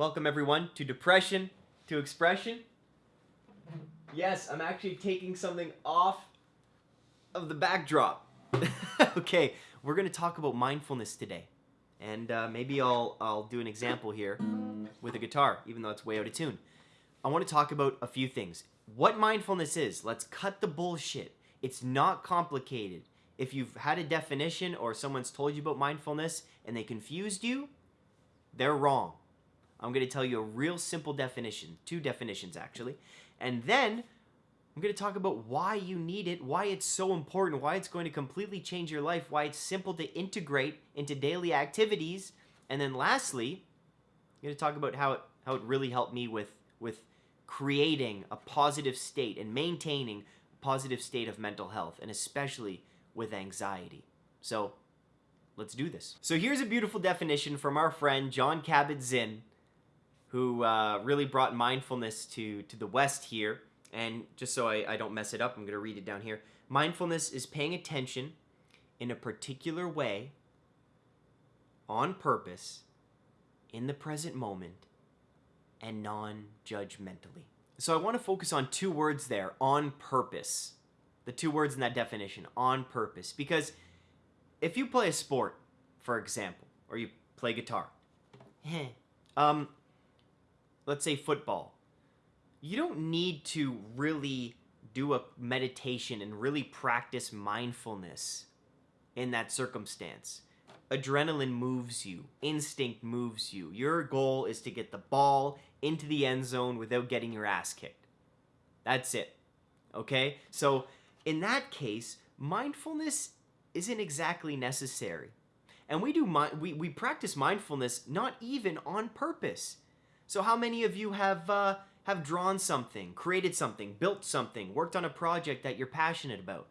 Welcome everyone to Depression to Expression. Yes, I'm actually taking something off of the backdrop. okay, we're going to talk about mindfulness today. And uh, maybe I'll, I'll do an example here with a guitar, even though it's way out of tune. I want to talk about a few things. What mindfulness is, let's cut the bullshit. It's not complicated. If you've had a definition or someone's told you about mindfulness and they confused you, they're wrong. I'm going to tell you a real simple definition, two definitions actually. And then I'm going to talk about why you need it, why it's so important, why it's going to completely change your life, why it's simple to integrate into daily activities. And then lastly, I'm going to talk about how it, how it really helped me with, with creating a positive state and maintaining a positive state of mental health, and especially with anxiety. So let's do this. So here's a beautiful definition from our friend Jon Kabat-Zinn who uh, really brought mindfulness to, to the West here. And just so I, I don't mess it up, I'm going to read it down here. Mindfulness is paying attention in a particular way, on purpose, in the present moment, and non judgmentally. So I want to focus on two words there on purpose. The two words in that definition on purpose. Because if you play a sport, for example, or you play guitar, um, let's say football, you don't need to really do a meditation and really practice mindfulness in that circumstance. Adrenaline moves you, instinct moves you. Your goal is to get the ball into the end zone without getting your ass kicked. That's it. Okay? So, in that case, mindfulness isn't exactly necessary. And we do we we practice mindfulness not even on purpose. So how many of you have uh, have drawn something, created something, built something, worked on a project that you're passionate about?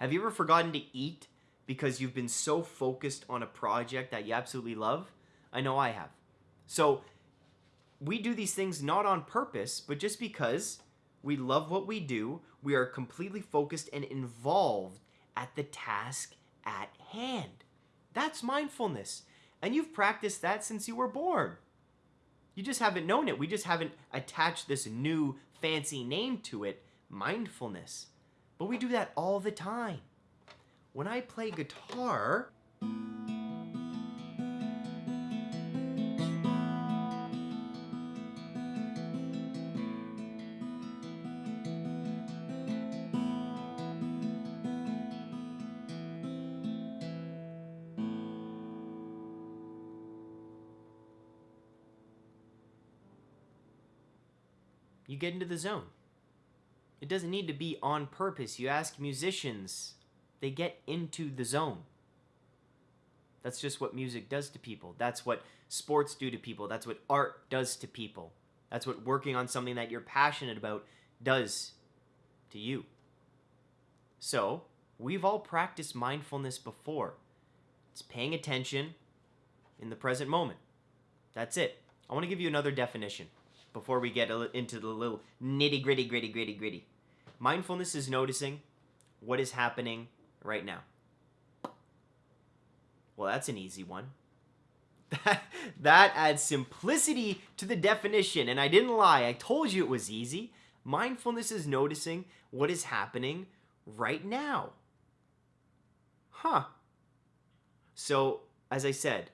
Have you ever forgotten to eat because you've been so focused on a project that you absolutely love? I know I have. So we do these things not on purpose, but just because we love what we do, we are completely focused and involved at the task at hand. That's mindfulness. And you've practiced that since you were born. You just haven't known it. We just haven't attached this new fancy name to it, mindfulness. But we do that all the time. When I play guitar, you get into the zone. It doesn't need to be on purpose. You ask musicians, they get into the zone. That's just what music does to people. That's what sports do to people. That's what art does to people. That's what working on something that you're passionate about does to you. So, we've all practiced mindfulness before. It's paying attention in the present moment. That's it. I want to give you another definition before we get into the little nitty gritty, gritty, gritty, gritty. Mindfulness is noticing what is happening right now. Well, that's an easy one. That, that adds simplicity to the definition, and I didn't lie. I told you it was easy. Mindfulness is noticing what is happening right now. Huh. So, as I said,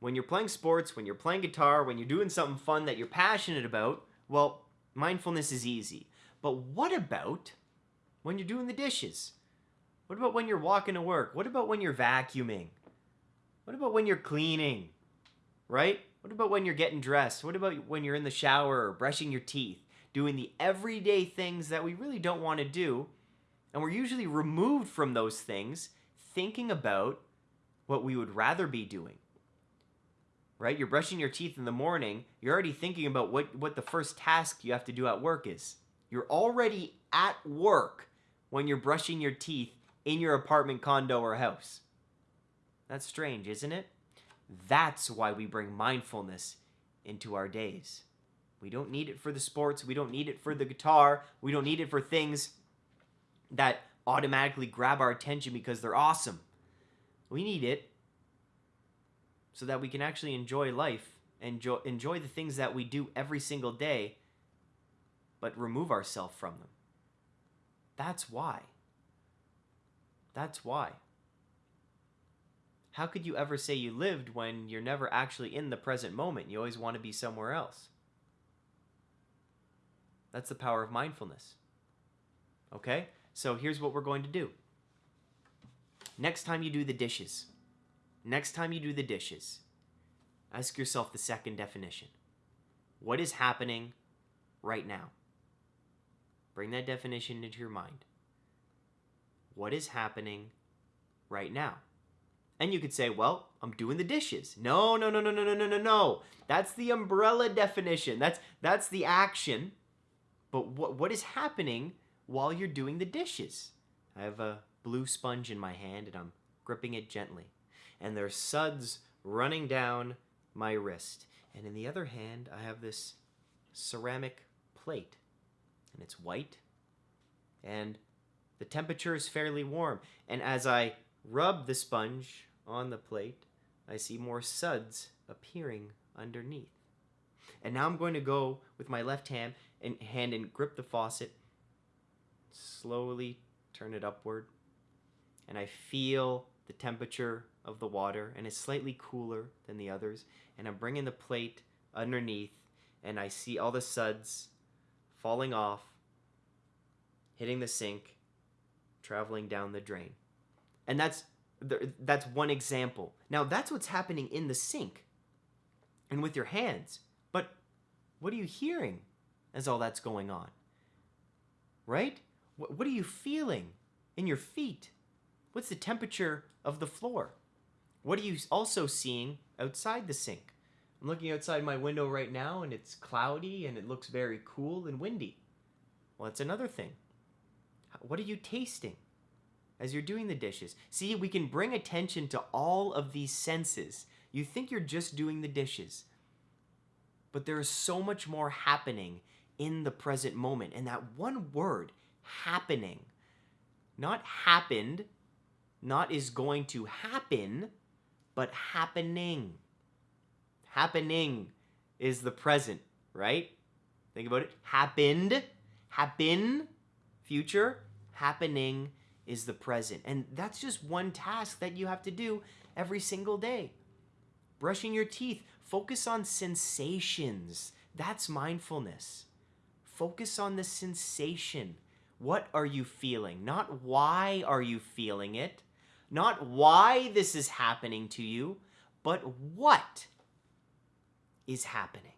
when you're playing sports, when you're playing guitar, when you're doing something fun that you're passionate about, well, mindfulness is easy. But what about when you're doing the dishes? What about when you're walking to work? What about when you're vacuuming? What about when you're cleaning? Right? What about when you're getting dressed? What about when you're in the shower or brushing your teeth? Doing the everyday things that we really don't want to do. And we're usually removed from those things thinking about what we would rather be doing right? You're brushing your teeth in the morning, you're already thinking about what, what the first task you have to do at work is. You're already at work when you're brushing your teeth in your apartment, condo, or house. That's strange, isn't it? That's why we bring mindfulness into our days. We don't need it for the sports, we don't need it for the guitar, we don't need it for things that automatically grab our attention because they're awesome. We need it so that we can actually enjoy life enjoy, enjoy the things that we do every single day, but remove ourselves from them. That's why. That's why. How could you ever say you lived when you're never actually in the present moment? You always want to be somewhere else. That's the power of mindfulness. Okay? So here's what we're going to do. Next time you do the dishes, next time you do the dishes, ask yourself the second definition. What is happening right now? Bring that definition into your mind. What is happening right now? And you could say, well, I'm doing the dishes. No, no, no, no, no, no, no, no, no. That's the umbrella definition. That's that's the action. But what what is happening while you're doing the dishes? I have a blue sponge in my hand and I'm gripping it gently. And there's suds running down my wrist. And in the other hand, I have this ceramic plate. And it's white. And the temperature is fairly warm. And as I rub the sponge on the plate, I see more suds appearing underneath. And now I'm going to go with my left hand and hand and grip the faucet, slowly turn it upward, and I feel the temperature of the water and it's slightly cooler than the others. And I'm bringing the plate underneath and I see all the suds falling off hitting the sink traveling down the drain. And that's that's one example. Now that's what's happening in the sink and with your hands. But what are you hearing as all that's going on? Right? What are you feeling in your feet What's the temperature of the floor? What are you also seeing outside the sink? I'm looking outside my window right now and it's cloudy and it looks very cool and windy. Well, that's another thing. What are you tasting as you're doing the dishes? See, we can bring attention to all of these senses. You think you're just doing the dishes, but there is so much more happening in the present moment. And that one word, happening, not happened, not is going to happen, but happening. Happening is the present, right? Think about it. Happened, happen, future, happening is the present. And that's just one task that you have to do every single day. Brushing your teeth, focus on sensations. That's mindfulness. Focus on the sensation. What are you feeling? Not why are you feeling it? Not why this is happening to you, but what is happening.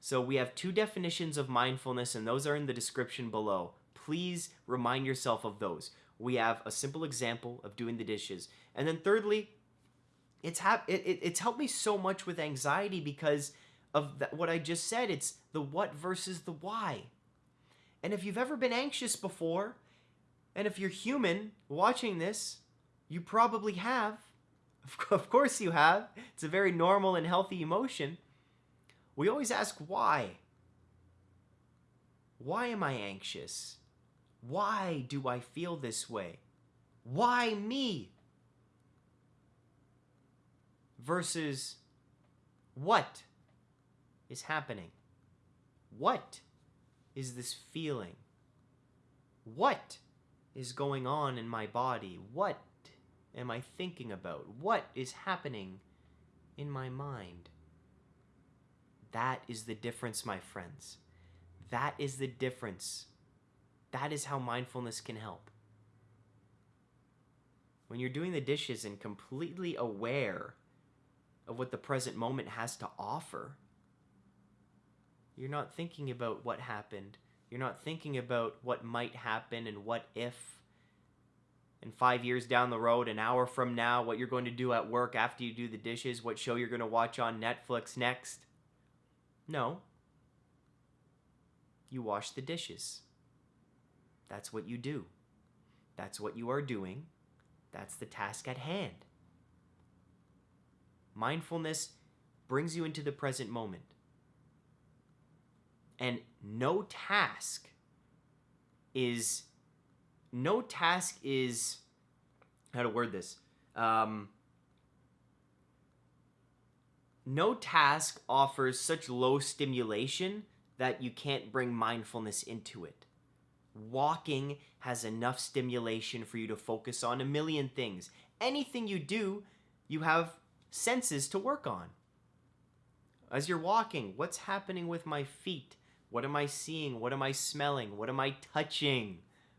So we have two definitions of mindfulness, and those are in the description below. Please remind yourself of those. We have a simple example of doing the dishes. And then thirdly, it's it, it, it's helped me so much with anxiety because of what I just said. It's the what versus the why. And if you've ever been anxious before, and if you're human watching this, you probably have. Of course you have. It's a very normal and healthy emotion. We always ask why. Why am I anxious? Why do I feel this way? Why me? Versus what is happening? What is this feeling? What is going on in my body? What am I thinking about? What is happening in my mind? That is the difference, my friends. That is the difference. That is how mindfulness can help. When you're doing the dishes and completely aware of what the present moment has to offer, you're not thinking about what happened you're not thinking about what might happen and what if. And five years down the road, an hour from now, what you're going to do at work after you do the dishes, what show you're going to watch on Netflix next. No. You wash the dishes. That's what you do. That's what you are doing. That's the task at hand. Mindfulness brings you into the present moment. And no task is no task is how to word this um, no task offers such low stimulation that you can't bring mindfulness into it. Walking has enough stimulation for you to focus on a million things. Anything you do, you have senses to work on. As you're walking, what's happening with my feet? What am I seeing? What am I smelling? What am I touching?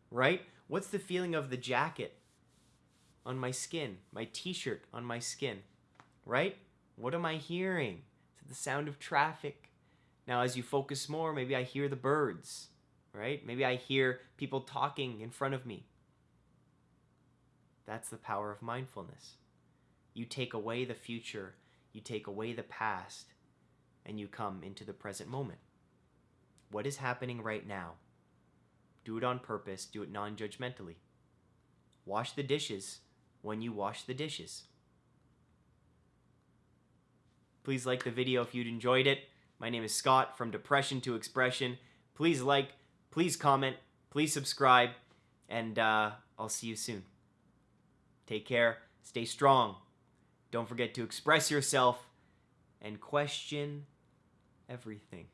Right? What's the feeling of the jacket on my skin? My t shirt on my skin? Right? What am I hearing? Is it the sound of traffic? Now, as you focus more, maybe I hear the birds, right? Maybe I hear people talking in front of me. That's the power of mindfulness. You take away the future, you take away the past, and you come into the present moment. What is happening right now? Do it on purpose, do it non judgmentally. Wash the dishes when you wash the dishes. Please like the video if you'd enjoyed it. My name is Scott from Depression to Expression. Please like, please comment, please subscribe, and uh, I'll see you soon. Take care, stay strong. Don't forget to express yourself and question everything.